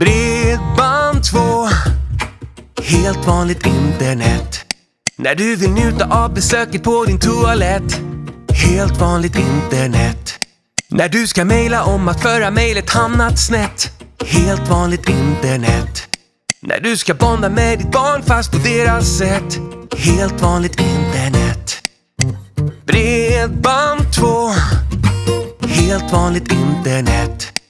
Bredband2 Helt vanligt internet. När du vill njuta av besöket på din toalett. Helt vanligt internet. När du ska mejla om att förra mejlet hamnat snett. Helt vanligt internet. När du ska bonda med ditt barn fast på deras sätt. Helt vanligt internet. Bredband2 Helt vanligt internet.